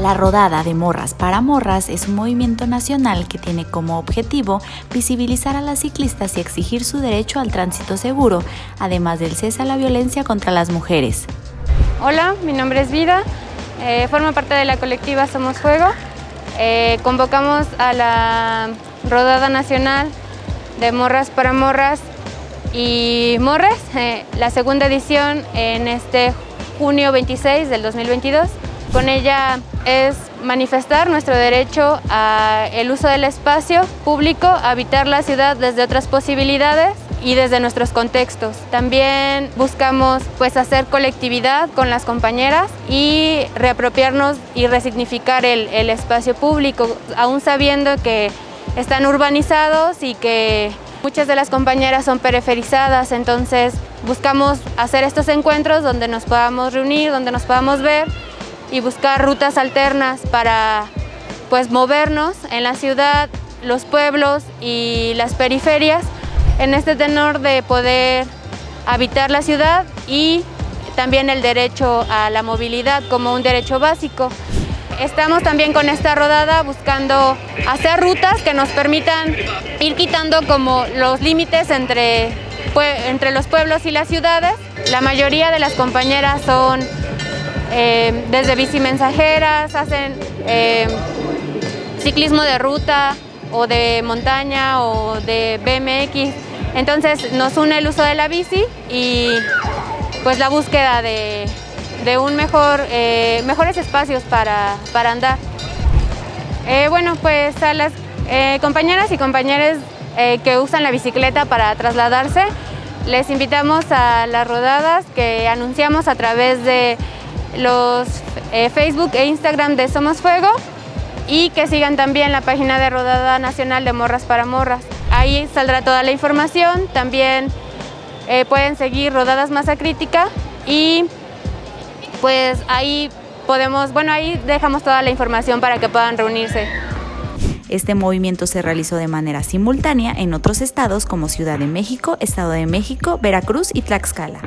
La rodada de Morras para Morras es un movimiento nacional que tiene como objetivo visibilizar a las ciclistas y exigir su derecho al tránsito seguro, además del cese a la violencia contra las mujeres. Hola, mi nombre es Vida, eh, formo parte de la colectiva Somos Fuego. Eh, convocamos a la rodada nacional de Morras para Morras y Morres, eh, la segunda edición en este junio 26 del 2022. Con ella es manifestar nuestro derecho al uso del espacio público, habitar la ciudad desde otras posibilidades y desde nuestros contextos. También buscamos pues, hacer colectividad con las compañeras y reapropiarnos y resignificar el, el espacio público, aún sabiendo que están urbanizados y que muchas de las compañeras son periferizadas, entonces buscamos hacer estos encuentros donde nos podamos reunir, donde nos podamos ver y buscar rutas alternas para pues, movernos en la ciudad, los pueblos y las periferias en este tenor de poder habitar la ciudad y también el derecho a la movilidad como un derecho básico. Estamos también con esta rodada buscando hacer rutas que nos permitan ir quitando como los límites entre, entre los pueblos y las ciudades. La mayoría de las compañeras son eh, desde bici mensajeras, hacen eh, ciclismo de ruta o de montaña o de BMX. Entonces nos une el uso de la bici y pues la búsqueda de, un mejor, eh, mejores espacios para, para andar. bueno, pues a las compañeras y compañeros que usan la bicicleta para trasladarse, les invitamos a las rodadas que anunciamos a través de los eh, Facebook e Instagram de Somos Fuego y que sigan también la página de Rodada Nacional de Morras para Morras. Ahí saldrá toda la información, también eh, pueden seguir Rodadas Masa Crítica y pues ahí podemos, bueno ahí dejamos toda la información para que puedan reunirse. Este movimiento se realizó de manera simultánea en otros estados como Ciudad de México, Estado de México, Veracruz y Tlaxcala.